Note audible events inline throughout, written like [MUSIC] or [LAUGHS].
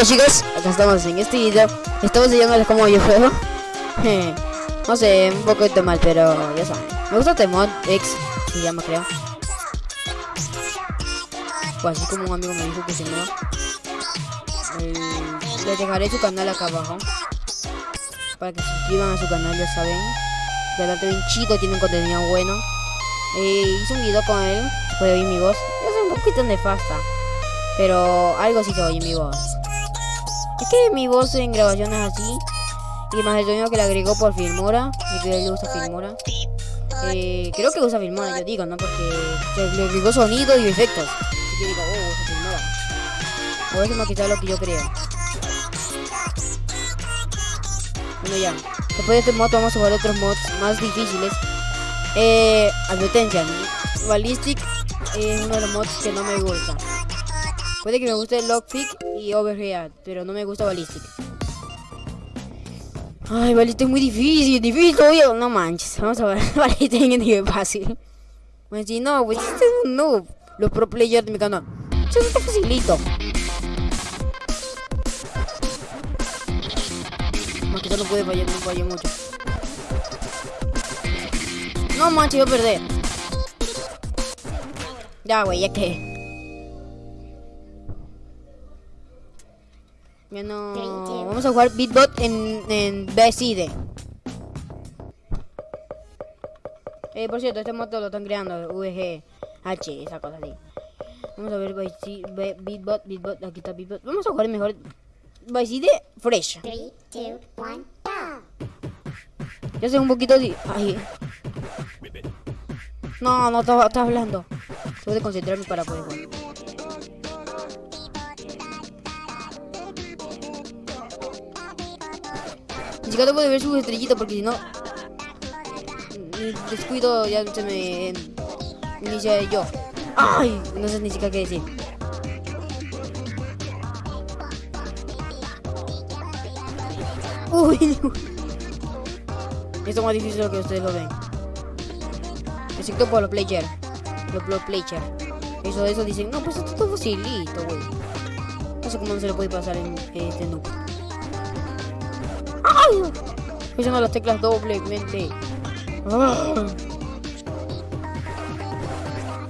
Hola chicos, acá estamos en este video. Estamos enseñándoles cómo yo juego. [LAUGHS] no sé, un poquito mal, pero ya saben. Me gusta este mod X, se llama creo. O así como un amigo me dijo que se llama. Les dejaré su canal acá abajo. Para que se suscriban a su canal, ya saben. Realmente bien chido, tiene un contenido bueno. Eh, hice un video con él, puede oír mi voz. Es un poquito nefasta. Pero algo sí se oye mi voz. Que mi voz en grabaciones así. Y más el sonido que le agregó por Filmora. Y que él usa Filmora. Eh, creo que usa Filmora, yo digo, ¿no? Porque le agregó sonido y efectos. Así digo, oh, usa Filmora. O eso más quizás lo que yo creo. Bueno, ya. Después de este mod vamos a jugar otros mods más difíciles. Eh, advertencia. Ballistic es uno de los mods que no me gusta. Puede que me guste Lockpick y Overhead, pero no me gusta Ballistic. Ay, Ballistic es muy difícil, difícil todavía. No manches, vamos a ver. [LAUGHS] Ballistic es nivel fácil. Pues si no, pues este es un noob. Los pro players de mi canal. Eso está facilito. Más que no puede fallar, no falla mucho. No manches, voy a perder. Ya, güey, ya que. Ya no. Vamos a jugar Beatbot en, en BSID. Eh, por cierto, este modo lo están creando VG H, esa cosa así. Vamos a ver Beatbot, Beatbot, aquí está Beatbot. Vamos a jugar mejor BSID Fresh. Three, two, one, go! Ya sé un poquito de. Ay. No, no estaba estaba hablando. Tengo de concentrarme para poder jugar. Siquiera tengo de ver sus estrellitas porque si no. mm, Descuido, ya se me. Inicia yo. Ay, no sé ni siquiera qué decir. Uy, esto es más difícil de lo que ustedes lo ven. Excepto por los players. Los pro players. Eso, eso dicen, no, pues esto está facilito, güey. No sé cómo no se le puede pasar en este noob. Presionando las teclas doblemente. Ah.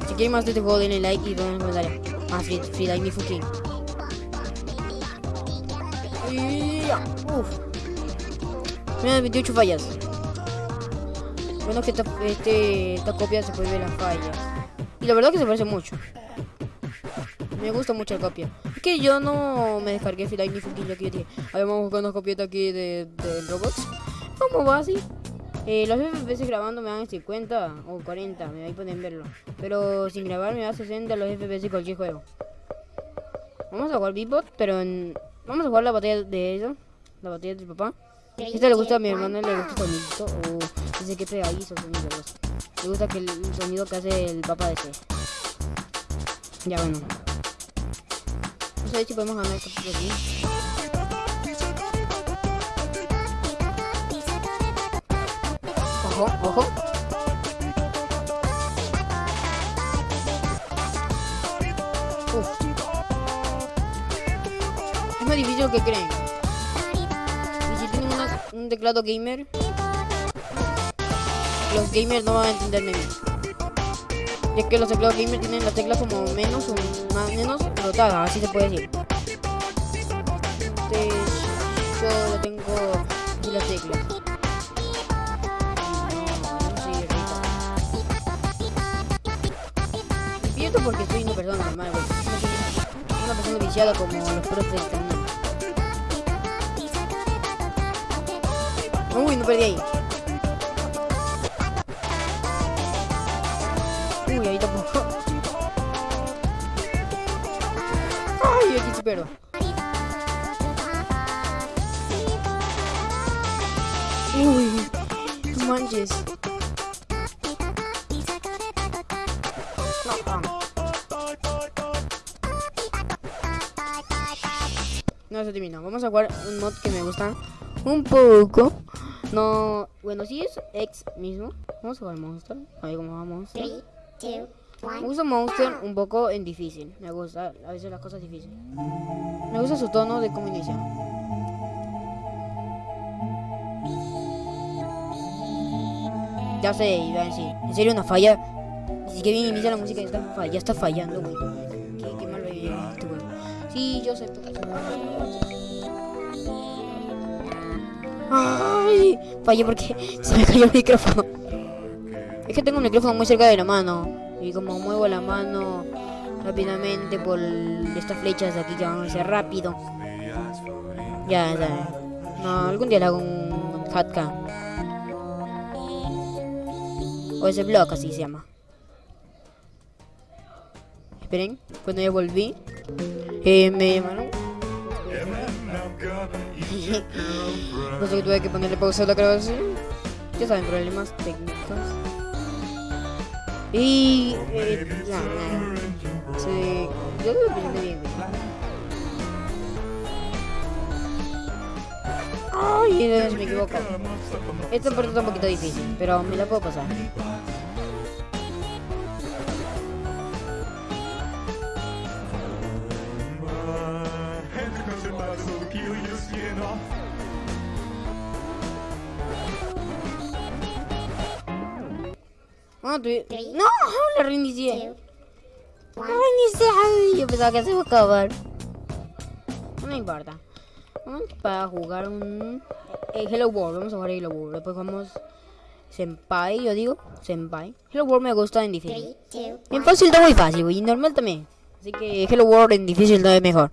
Si quieren más de este juego, denle like y denle comentario. Más free, free like fucking. Uf. Mira, 28 fallas. Bueno que esta, este, esta copia se puede ver las fallas. Y la verdad que se parece mucho. Me gusta mucho la copia. Que yo no me descargué Fila ni ya que yo dije, "Ay, vamos a buscar una copieta aquí de, de Roblox. ¿Cómo va así? Eh, los FPS grabando me dan 50 o 40, me ahí pueden verlo. Pero sin grabar me da 60 los FPS de cualquier juego. Vamos a jugar Beatbot, pero en... vamos a jugar la batalla de ellos, la batalla del papá. Este le gusta a mi one, hermana, le gusta el sonido o dice que pegadizo sonido. le gusta. Le gusta que el el sonido que hace el papá de ese. Ya bueno. No sé si podemos ganar esto por aquí. Ojo, ojo. Uf. Es más difícil de lo que creen. Y si tienen una- un teclado gamer, los gamers no van a entenderme bien. Ya que los teclados gamer tienen las teclas como menos o más menos rotadas, así se puede decir. Este, yo tengo aquí. Me pierdo porque soy una persona normal, güey. Una persona viciada como los profes del canal. Uy, no perdí ahí. No manches. No. No, no se terminó. Vamos a jugar un mod que me gusta un poco. No, bueno, sí es ex mismo. Vamos a jugar Monster. A ver cómo va Monster. Three, two, Me one. gusta Monster un poco en difícil. Me gusta a veces las cosas difíciles. Me gusta su tono de cómo inicia. Ya sé, iba a decir. En serio, una falla. Si que bien inicia la música, ya está, fa- ya está fallando, güey. Qué, qué mal este güey. Sí, yo sé. pero- Ay, fallé porque [LAUGHS] se me cayó el micrófono. Es que tengo el micrófono muy cerca de la mano. Y como muevo la mano rápidamente por estas flechas aquí que van a ser rápido. Ya, ya. No, algún día le hago un hatcam. O ese blog así se llama. Esperen, cuando ya volví. Eh, me llamaron. [LAUGHS] no sé que tuve que ponerle pausa a la grabación. Ya saben, problemas técnicos. Y. Eh, ya, nada. Sí, yo lo bien. Dios, me equivoco. Esta parte está un poquito difícil, pero me la puedo pasar. Ah, tú- No, la reinicié. La reinicié. Yo pensaba que se iba a acabar. No importa. Para jugar un eh, Hello World. Vamos a jugar Hello World. Después vamos Senpai, yo digo. Senpai. Hello World me gusta en difícil. three, two, En fácil está muy fácil, güey. Y normal también. Así que Hello World en difícil está de mejor.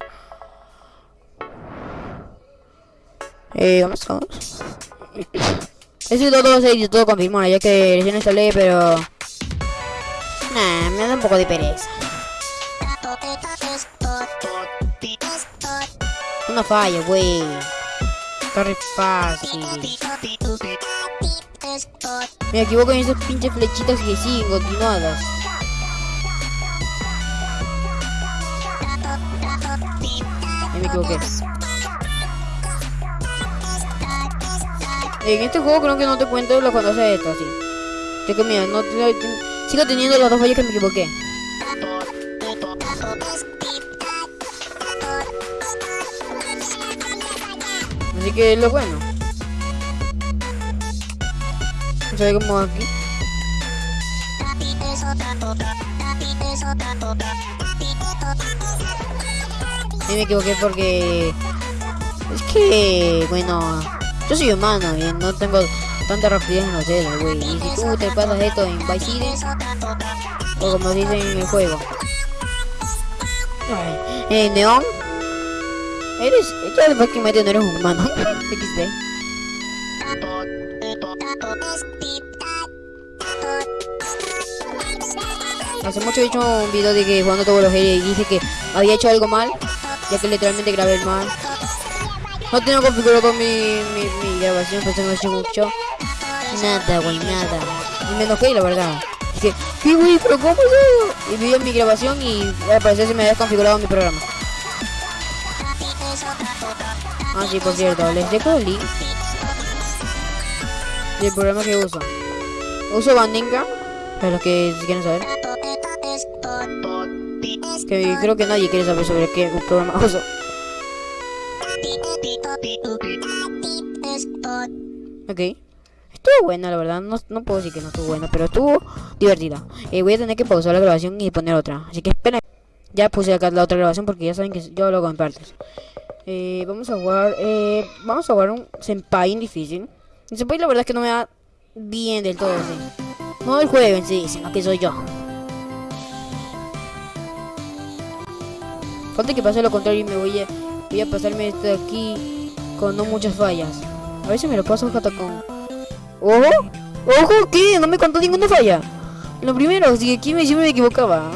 Eh, vamos, vamos. [COUGHS] Ese todo sé y todo confirmado, ya que recién instalé, pero... Nah, me da un poco de pereza. Una falla, güey. Está re fácil. Me equivoco en esas pinches flechitas que siguen continuadas. Me equivoqué. En este juego creo que no te cuento lo cuando hace esto, así. Yo que mira, no sigo teniendo las dos fallas que me equivoqué. Que es lo bueno. Se ve como aquí. Me equivoqué porque es que bueno yo soy humano y no tengo tanta rapidez en los dedos, güey. Y si tú te pasas esto en Vice o como dicen en el juego. Ay, eh, Neon, eres, ya prácticamente no eres un humano. [LAUGHS] XD. Hace mucho he hecho un video de que jugando todos los y dije que había hecho algo mal, ya que literalmente grabé el mal. No tengo configurado mi, mi, mi grabación, pues no he hecho mucho. Nada, güey, nada. Y me enojé, la verdad. Dije, ¿qué, güey? ¿Pero cómo es eso? Y vi mi grabación y al parecer se me había configurado mi programa. Ah, sí, por cierto, les dejo el link del programa que uso. Uso Bandinga, para los que quieren saber. Que creo que nadie quiere saber sobre qué programa [LAUGHS] uso. Ok. Estuvo buena, la verdad. No, no puedo decir que no estuvo buena, pero estuvo divertida. Eh, voy a tener que pausar la grabación y poner otra. Así que esperen. Ya puse acá la otra grabación porque ya saben que yo lo hago en partes. Eh, vamos a jugar. Eh, vamos a jugar un Senpai difícil. El Senpai, la verdad es que no me da bien del todo. sí. No el juego en sí, sino que soy yo. Falta que pase lo contrario y me voy a, voy a pasarme esto de aquí con no muchas fallas. A ver si me lo paso hasta con... ¡Ojo! ¡Ojo! ¿Qué? No me contó ninguna falla. Lo primero, si aquí me, siempre me equivocaba.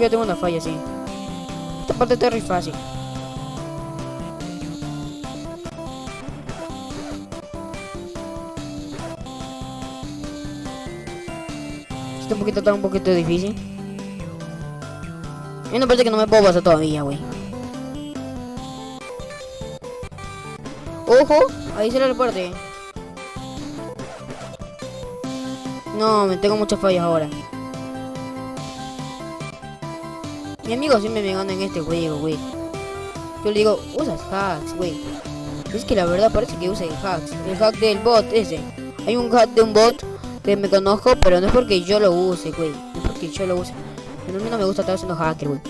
Que tengo una falla, sí. Esta parte está re fácil. Este un poquito está un poquito difícil. Hay una parte que no me puedo pasar todavía, güey. Ojo, ahí será la parte. No, me tengo muchas fallas ahora. Mi amigo siempre me gana en este juego, güey. Yo le digo, usas hacks, güey. Es que la verdad parece que usa hacks. El hack del bot ese. Hay un hack de un bot que me conozco, pero no es porque yo lo use, güey. No es porque yo lo use. Pero a mí no me gusta estar haciendo hacker, güey.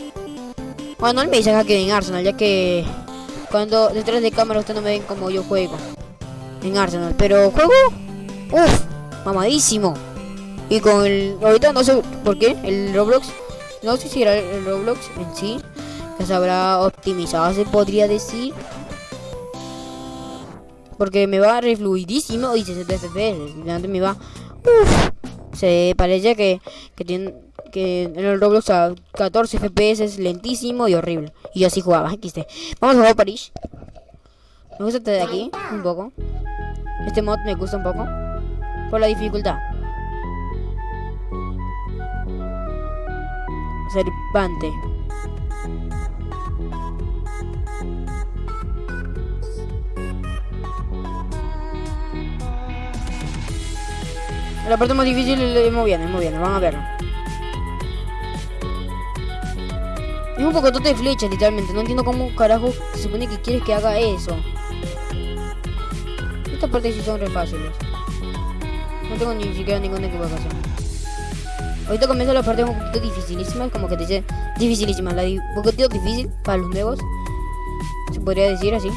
Bueno, él me dice hacker en Arsenal, ya que cuando detrás de cámara ustedes no me ven como yo juego. En Arsenal. Pero juego. Uff, mamadísimo. Y con el. Ahorita no sé por qué. El Roblox. No sé si era el Roblox en sí. Que se habrá optimizado, se podría decir. Porque me va re fluidísimo y 60 FPS. Antes me va. Uf, se parece que, que tiene que en el Roblox a 14 FPS es lentísimo y horrible. Y yo así jugaba, XT. Vamos a jugar París. Me gusta este de aquí, un poco. Este mod me gusta un poco. Por la dificultad. Serpante. La parte más difícil es muy bien, es muy bien, van a verlo. Es un poco de flechas, literalmente. No entiendo cómo carajo se supone que quieres que haga eso. Estas partes sí son re fáciles. No tengo ni siquiera ninguna equivocación. Ahorita comienza la parte un poquito dificilísima, como que te dice dificilísima, la di un poquito difícil para los nuevos. Se podría decir así.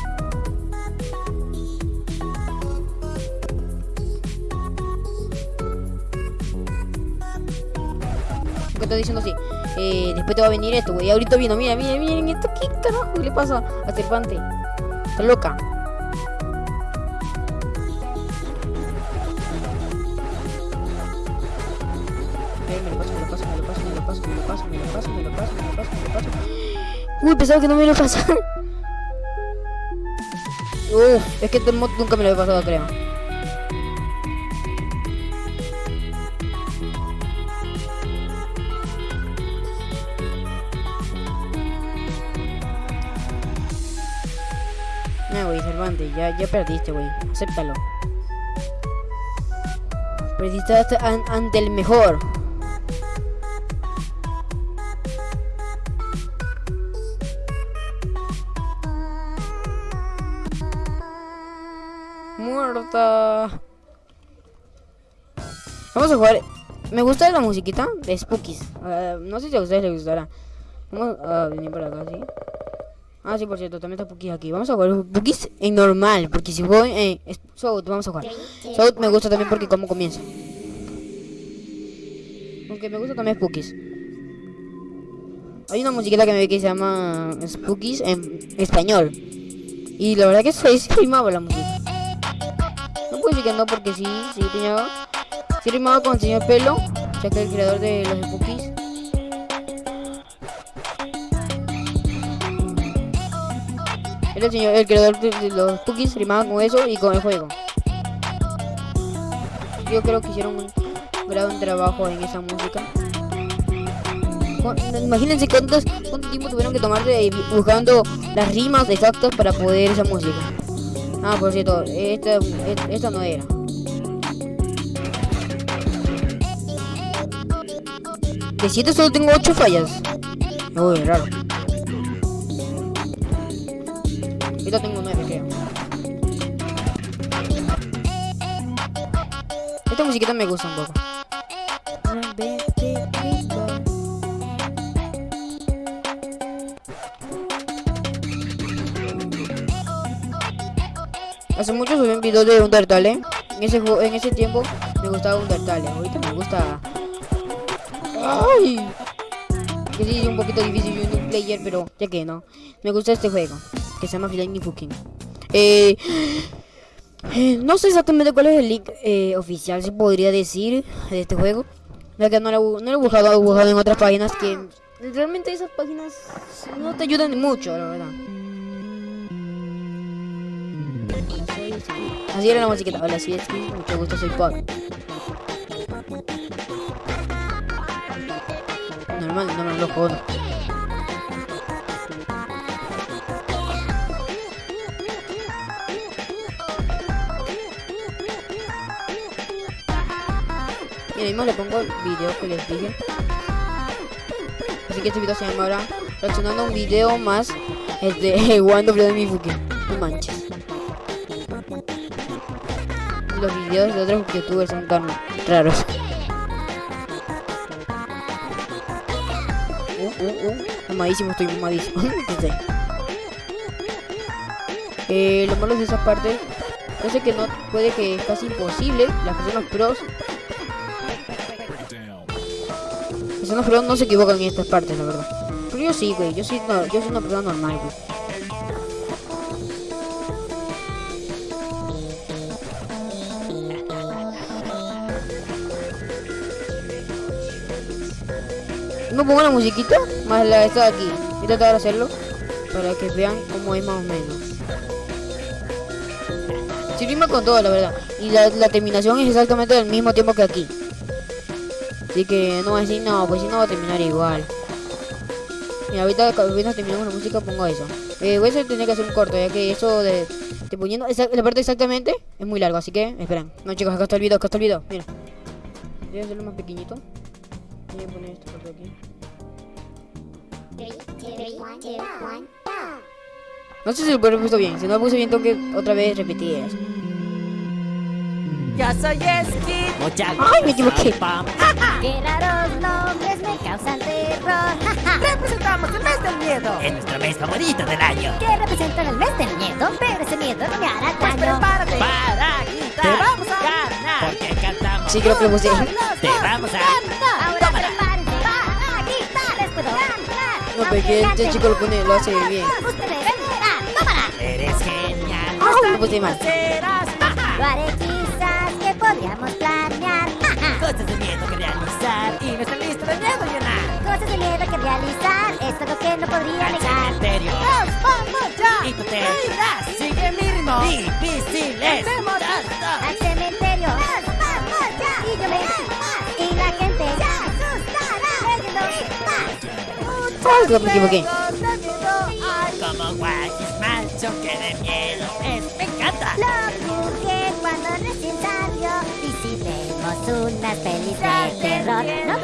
que estoy diciendo así. Eh, después te va a venir esto, güey. Ahorita vino, mira, mira, miren esto. ¿Qué carajo le pasa a Serpante? Está loca. Paso, me lo paso, me lo paso, me lo paso, me lo paso. Uy, pensaba que no me lo pasaba. Uf, es que este mod nunca me lo he pasado, creo. No, güey, Cervantes, ya, ya perdiste, güey. Acéptalo. Perdiste ante el mejor. Vamos a jugar. Me gusta la musiquita de Spookies. Ah, no sé si a ustedes les gustará. Vamos a venir por acá, ¿sí? Ah, sí, por cierto, también está Pukis aquí. Vamos a jugar Pukis en normal, porque si juego en eh, South, vamos a jugar. South me gusta también porque cómo comienza. Aunque me gusta también Spookies. Hay una musiquita que me ve que se llama Spookies en español. Y la verdad que se sí la música. No puedo decir que no porque sí, sí tenía... Rimaba con el señor Pelo, ya que el creador de los Spookies. Era el señor, el creador de, los cookies rimaba con eso y con el juego. Yo creo que hicieron un gran trabajo en esa música. Imagínense cuántos, cuánto tiempo tuvieron que tomar de, buscando las rimas exactas para poder esa música. Ah, por cierto, esta, esta no era. De 7 solo tengo 8 fallas. Uy, raro. Ahorita tengo 9, creo. Esta musiquita me gusta un poco. Hace mucho subí un video de Undertale. En ese, en ese tiempo me gustaba Undertale. Ahorita me gusta. ¡Ay! Que es un poquito difícil un player, pero ya que no. Me gusta este juego, que se llama Flying Fucking. Eh, eh, no sé exactamente cuál es el link eh, oficial, se podría decir, de este juego. Ya que no lo, he buscado, en otras páginas que realmente esas páginas no te ayudan mucho, la verdad. Así era la musiquita. Hola, mucho gusto, soy Paul. No me lo jodo. Mira, mismo le pongo el video que les dije. Así que este video se llama ahora reaccionando un video más es de One de mi Fuki. No manches. Los videos de otros youtubers son tan raros. Mamadísimo, estoy mamadísimo. [LAUGHS] Eh, lo malo de esa parte, yo sé que no puede que es casi imposible. Las personas pros, las personas pros no se equivocan en estas partes, la verdad. Pero yo sí, güey. Yo sí, no, yo soy una persona normal, güey. Pongo la musiquita más la de esta de aquí. Voy a tratar de hacerlo para que vean cómo es más o menos. Rima con todo, la verdad. Y la, la terminación es exactamente del mismo tiempo que aquí. Así que no voy a no, pues si no va a terminar igual. Mira, ahorita terminamos la música pongo eso. Eh, voy a tener que hacer un corto, ya que eso de... Poniendo esa- la parte exactamente es muy largo, así que esperen. No chicos, acá está el video, acá está el video. Mira. Voy a hacerlo más pequeñito. Voy a poner esta parte aquí. No sé si lo puesto bien. Si no lo puse bien, tengo que otra vez repetir eso. Yo soy Skid. Ay, me equivoqué. [LAUGHS] Qué raros nombres me causan terror. [LAUGHS] Representamos el mes del miedo. Es nuestro mes favorito del año. Que representan el mes del miedo, pero ese miedo no me hará Pues daño. prepárate para gritar. Te vamos a ganar. Porque cantamos. Sí, creo que lo puse. Te vamos a. Ahora prepárense para gritar. Les puedo ganar. No, porque este chico lo pone, lo hace bien. ¡Tómala! Eres genial. Lo puse mal. Lo haré quizás que podríamos planear. Cosas de miedo que realizar. Y nuestra lista de miedo llenar. Cosas de miedo que realizar. Es algo que no podría Al negar. cementerio. ¡Nos vamos ya! Y tú te irás. Sigue mi ritmo. Difíciles. al cementerio. ¡Nos vamos ya! Y yo me Ay, lo equivoqué. Como guachis macho que de miedo es. Me encanta. Lo busqué cuando recién salió. Y si vemos unas pelis de terror, ¿no?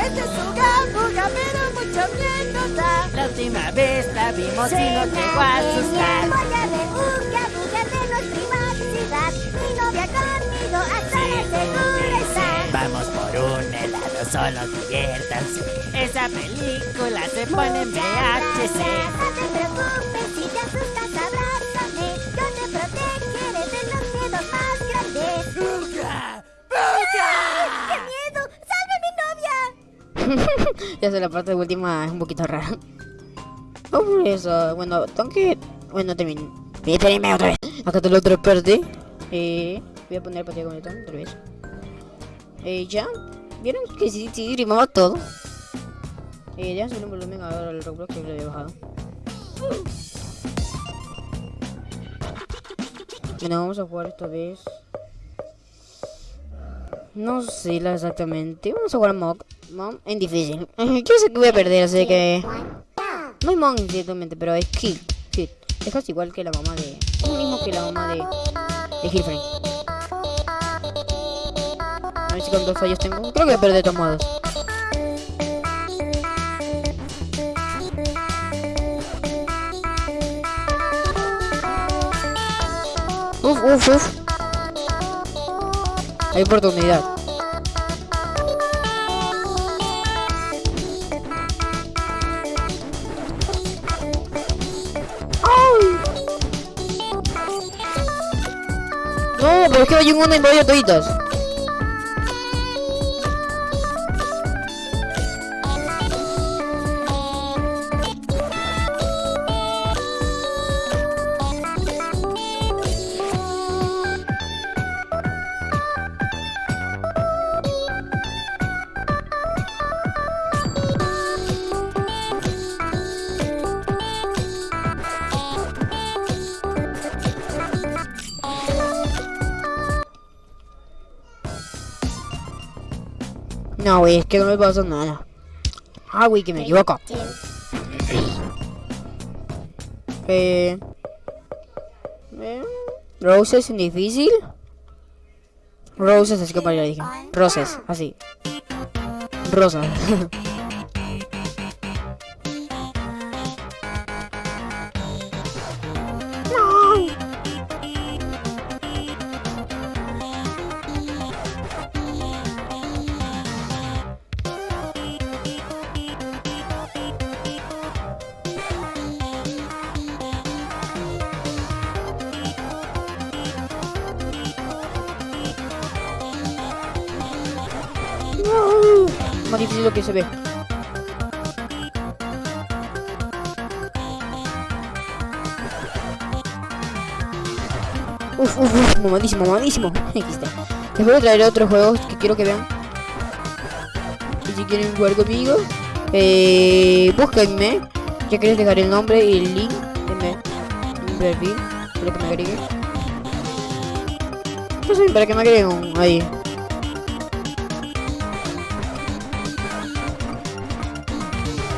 Este es su gabuga, pero mucho miedo da. La última vez la vimos y no llegó a asustar. Voy a ver Uga Buga de los Mi novia conmigo hasta la segura está. Vamos por un helado, solo diviértanse. Esa película se pone en VHC. No te preocupes si te asustas, abrázame. Yo te protegeré de los miedos más grandes. ¡Buga! ¡Qué miedo! ¡Salve mi novia! [LAUGHS] ya sé, la parte última es un poquito rara. Oh, eso, bueno, tengo que... Bueno, termino. Espérenme otra vez. Acá está otra parte. Eh, voy a poner partida completa otra vez. Eh, ya. ¿Vieron que sí, sí, rimaba todo? Eh, ya subir un volumen ahora al Roblox que lo había bajado. Bueno, vamos a jugar esta vez. No sé la exactamente. Vamos a jugar a Mog. Mom en difícil. [LAUGHS] Yo sé que voy a perder, así que. No es Mog ciertamente, pero es Kid. Es casi igual que la mamá de. Es lo mismo que la mamá de. De Hilfrey. A ver si cuántos fallos tengo. Creo que voy a perder de todos. Uf, uf, uf. Hay oportunidad. Que hay un uno y medio toditas. No, güey, es que no me pasa nada. Ah, güey, que me equivoco. Eh, eh, Roses en difícil. Roses, así como ya dije. Roses, así. Rosa. [LAUGHS] mamadísimo. XD. Les voy a traer otros juegos que quiero que vean. Y si quieren jugar conmigo, eh, búsquenme. Ya que les dejaré el nombre y el link en mi perfil. Para que me agreguen. Para que me agreguen ahí.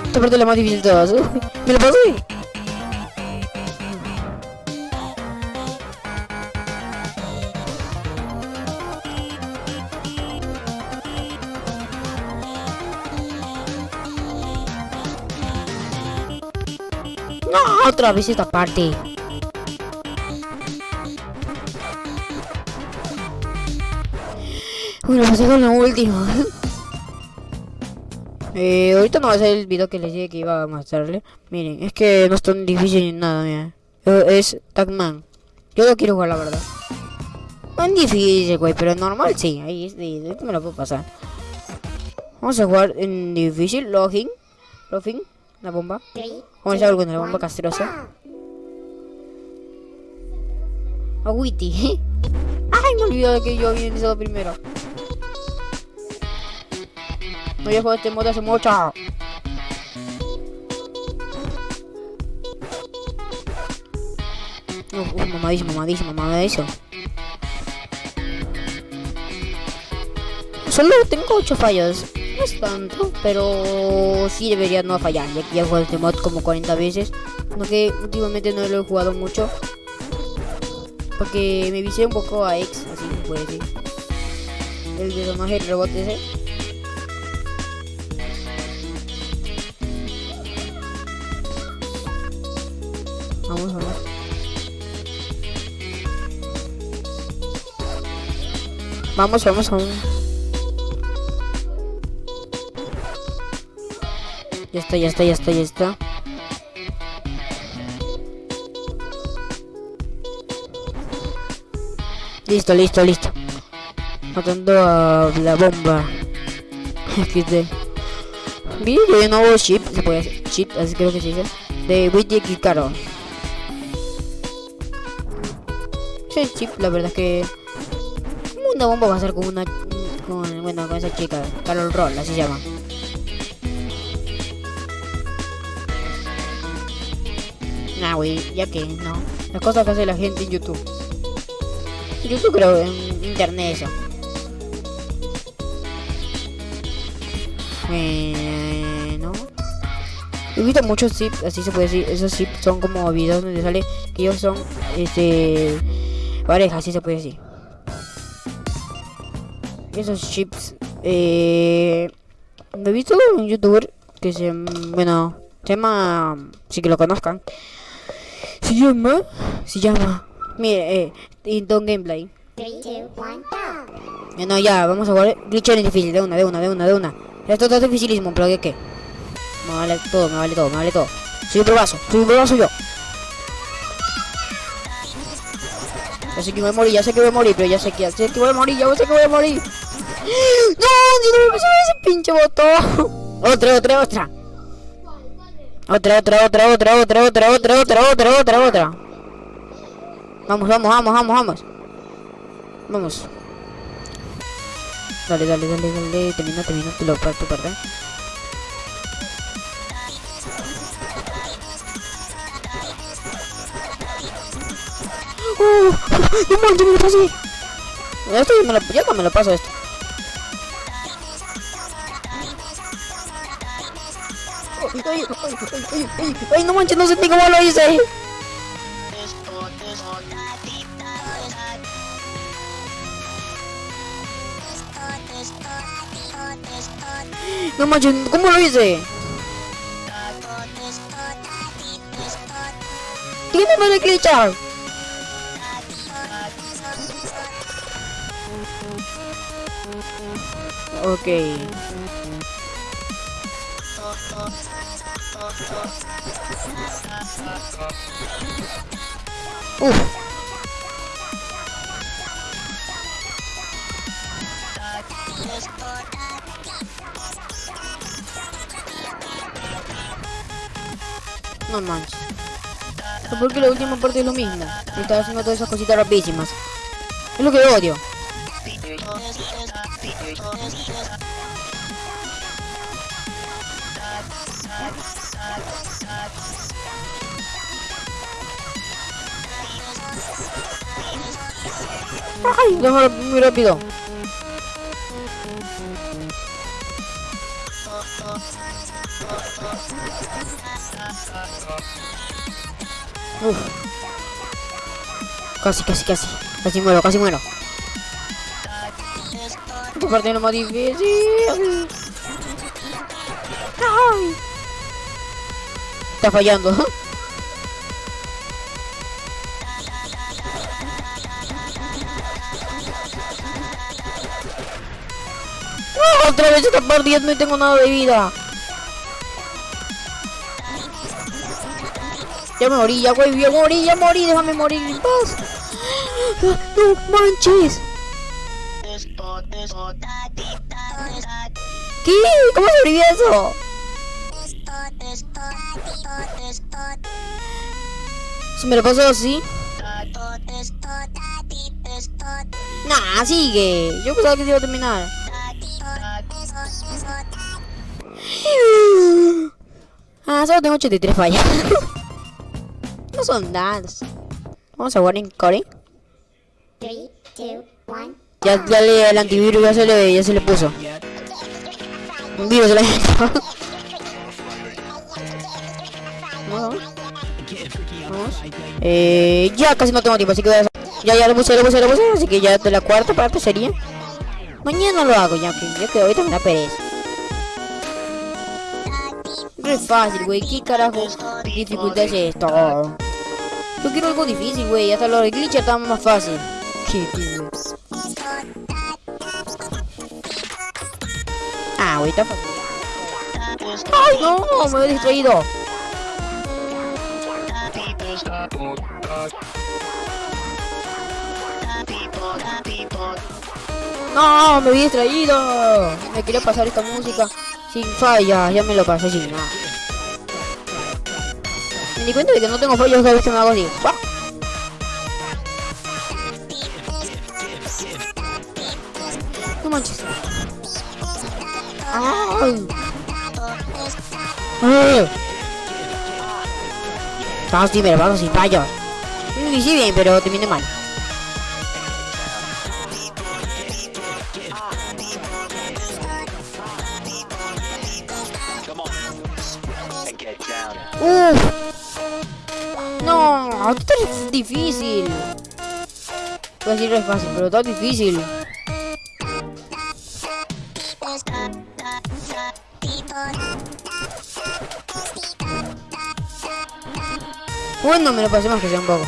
Esta parte es la más difícil de todas. [LAUGHS] Me lo pasé. Otra vez esta parte. Lo pasé con la última. [LAUGHS] Eh, ahorita no va a ser el video que les dije que iba a mostrarle. Miren, es que no es tan difícil ni nada, mira. Eh, Es Tagman. Yo lo quiero jugar, la verdad. Es difícil, güey, pero normal sí. Ahí es de, me lo puedo pasar. Vamos a jugar en difícil, login. Login, la bomba. Vamos a algo con la bomba castrosa. A Witty. [LAUGHS] Ay, me olvidé de que yo había iniciado primero. No llevo este modo hace mucho. Uf, uf, mamadísimo, mamadísimo, mamadísimo. Solo tengo 8 fallos. No es tanto, pero sí debería no fallar. Ya que ya he jugado este mod como 40 veces. No últimamente no lo he jugado mucho. Porque me vicié un poco a X, así se puede decir. El personaje robot ese. Vamos, vamos. Vamos, vamos, vamos. Ya está, ya está, ya está, ya está. Listo, listo, listo. Matando a la bomba. XD. Que hay un nuevo chip, se puede hacer. Chip, así creo que se dice. De Witty Caro. Ese chip, la verdad es que. Una bomba va a ser con una. Con, bueno, con esa chica. Carol Roll, así se llama. Güey, ya que no. Las cosas que hace la gente en YouTube. YouTube creo, en internet eso. Bueno. He visto muchos zips, así se puede decir. Esos zips son como videos donde sale que ellos son, este, pareja, así se puede decir. Esos chips, eh, he visto un youtuber que se, bueno, se llama, sí que lo conozcan. Se llama, se llama, mire, eh, Inton Gameplay. Ya no, ya, vamos a jugar glitch en difícil, de una, de una, de una, de una. Esto está dificilísimo, pero ¿qué qué? Me vale todo, me vale todo, me vale todo. Soy un probazo, soy un probazo yo. Ya sé que voy a morir, ya sé que voy a morir, pero ya sé que, ya sé que voy a morir, ya sé que voy a morir. ¡No! ¡No me ese pinche botón! [LAUGHS] Otra, otra, otra. Otra, otra, otra, otra, otra, otra, otra, otra, otra, otra, otra. Vamos, vamos, vamos, vamos, vamos. Vamos. Dale, dale, dale, dale. Termina, termina tu, tu parte. ¡Oh! ¡No manches, me lo pasé! Esto ya me lo, me lo paso esto. Ay, ay, ay, ay, ay, no manches, no sentí cómo lo hice. No manches, ¿cómo lo hice? ¿Quién me va a glitchar? No manches. ¿Pero ¿Por qué la última parte es lo mismo? Y Estaba haciendo todas esas cositas rapidísimas. Es lo que odio. ¡Ay! Déjalo muy rápido. Uf. Casi, casi, casi. Casi muero, casi muero. Esta parte lo más difícil. Ay. Está fallando. Otra vez está perdiendo y tengo nada de vida. Ya me morí, ya güey, ya morí, ya morí, déjame morir en paz. No manches. ¿Qué? ¿Cómo sobreviví eso? Si me lo paso así. Nah, sigue. Yo pensaba que iba a terminar. Ah, solo tengo 83 fallas. [LAUGHS] no son dados. Vamos a jugar en Core. 3, 2, 1. Ya, ya le, el antivirus ya se le, ya se le puso. Un virus se le [LAUGHS] Vamos. Vamos. Eh, ya casi no tengo tiempo, así que voy a... Ya, ya lo puse, lo puse, lo puse, así que ya de la cuarta parte sería. Mañana lo hago, ya que, ya que ahorita me da pereza. Es fácil, güey, ¿qué carajo dificultad es esto? Yo quiero algo difícil, güey, hasta lo de glitcher está más fácil. Qué. Ah, güey, está fácil. ¡Ay, no! Me he distraído. No, me había distraído. Me quería pasar esta música sin falla. Ya me lo pasé sin nada. Me di cuenta de que no tengo fallos cada vez que me hago así. No manches. ¡Ay! ¡Ay! Vamos, tío, me lo paso sin fallos. Lo hice bien, pero terminé mal. No, esto es difícil. Voy a decir es fácil, pero está difícil. Bueno, me lo pasé más que sea un poco.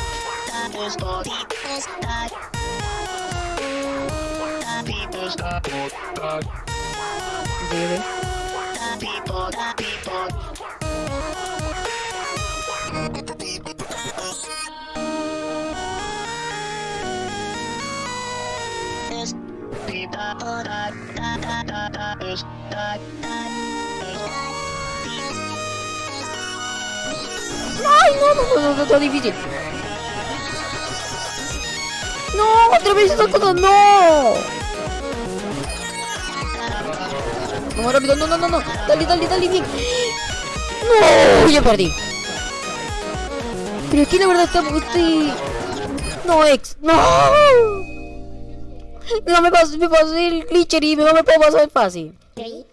Ay, no, no, no, no, no, difícil. No, otra vez esa cosa, no. Vamos rápido, no, no, no, no. Dale, dale, dale, bien. No, ya perdí. Pero que la verdad está, estoy... No, ex, no. No me pasé, me pasé el glitcher y no me puedo pasar fácil. 3,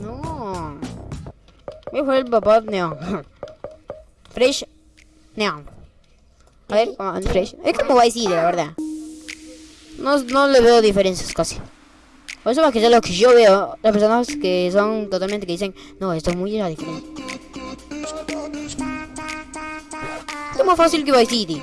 No. Voy a el papá Neon. Fresh Neon. A ver, ah, Fresh. Es como Vice City, la verdad. No, no le veo diferencias casi. Por eso más que sea lo que yo veo, las personas que son totalmente que dicen, no, esto es muy diferente. Es más fácil que Vice City.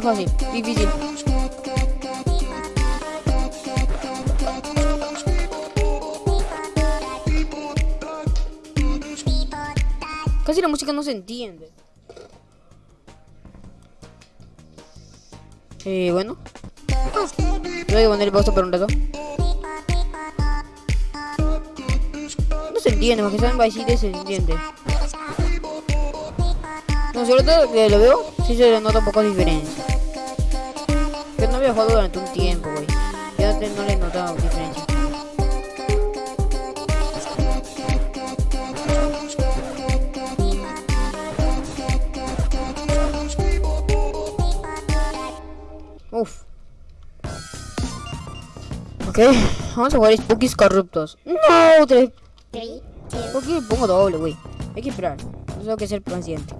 Fácil, difícil. Casi la música no se entiende. Eh, bueno. Voy a poner el pausa por un rato. No se entiende, porque saben Vice City se entiende. No, sobre todo que lo veo, sí se le nota un poco diferencia. Yo no había jugado durante un tiempo, güey. Ya te- no le he notado diferencia. Uf. Ok, vamos a jugar Spookies corruptos. No, tres. ¿Por qué pongo doble, güey? Hay que esperar. Tengo que ser paciente.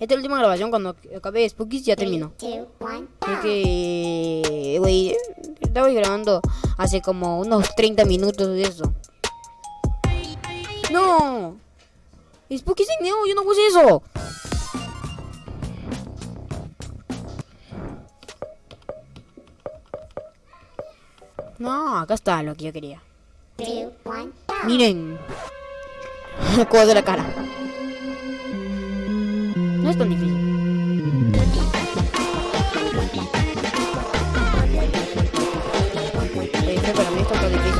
Esta es la última grabación. Cuando acabe Spookies ya terminó. Así que, güey, estaba grabando hace como unos 30 minutos de eso. ¡No! Spookies en Neo, yo no puse eso. No, acá está lo que yo quería. Miren. [LAUGHS] Cuadro de la cara. No es tan difícil. Este para mí está difícil.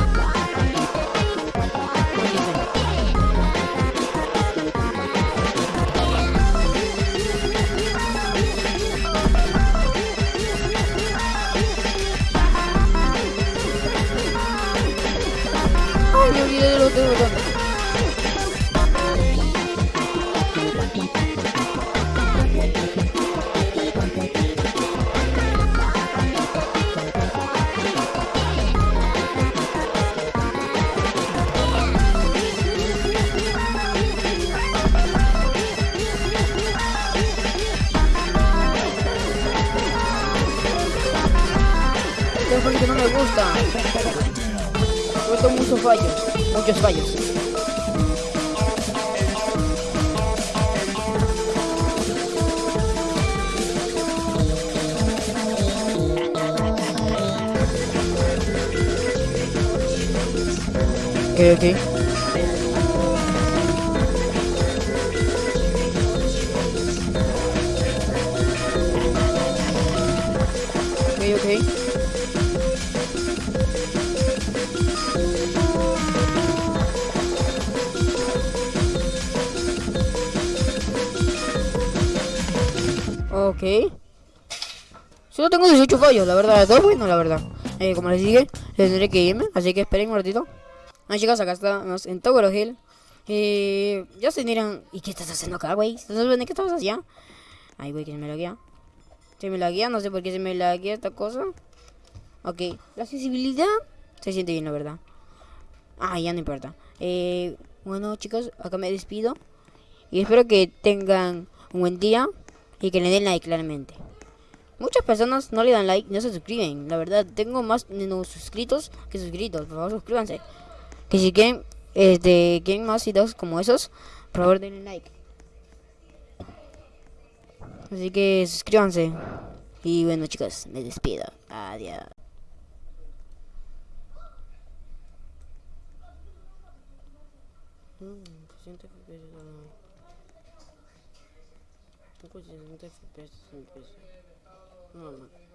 Ok, ok. Solo tengo 18 fallos, la verdad. Todo bueno, la verdad. Eh, como les dije, tendré que irme. Así que esperen un ratito. Ah, chicos, acá estamos en Tower Hill. Eh, ya se dirán, ¿y qué estás haciendo acá, güey? ¿Estás viendo qué estás haciendo? Ay, güey, que me laguea. Se me laguea, no sé por qué se me laguea esta cosa. Ok, la accesibilidad se siente bien, la verdad. Ah, ya no importa. Eh, bueno, chicos, acá me despido. Y espero que tengan un buen día y que le den like claramente. Muchas personas no le dan like, no se suscriben. La verdad, tengo más no suscritos que suscritos. Por favor, suscríbanse. Que si quieren, este, quieren más videos como esos, por favor denle like. Así que suscríbanse. Y bueno, chicos, me despido. Adiós. Mm, 60 FPS, no. Poco 60 FPS, no, man.